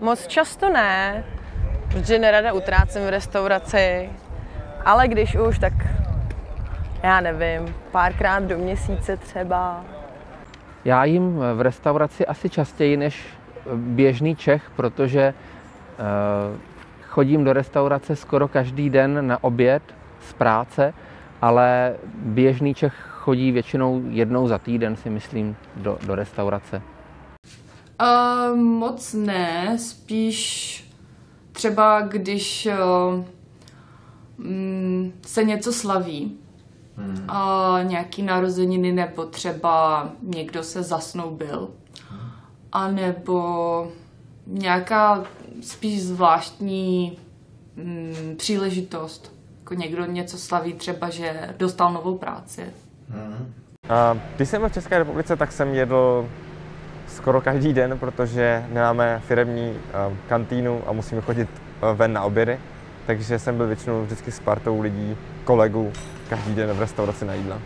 Moc často ne, protože nerada utrácím v restauraci, ale když už, tak já nevím, párkrát do měsíce třeba. Já jim v restauraci asi častěji než běžný Čech, protože eh, chodím do restaurace skoro každý den na oběd z práce, ale běžný Čech chodí většinou jednou za týden, si myslím, do, do restaurace. Uh, moc ne, spíš třeba když uh, se něco slaví, hmm. a nějaký narozeniny nebo třeba někdo se zasnoubil, hmm. a nebo nějaká spíš zvláštní mm, příležitost. Jako někdo něco slaví třeba, že dostal novou práci. Hmm. A když jsem byl v České republice, tak jsem jedl skoro každý den, protože nemáme firemní uh, kantýnu a musíme chodit uh, ven na obědy. Takže jsem byl většinou vždycky s partou lidí, kolegů, každý den v restauraci na jídla.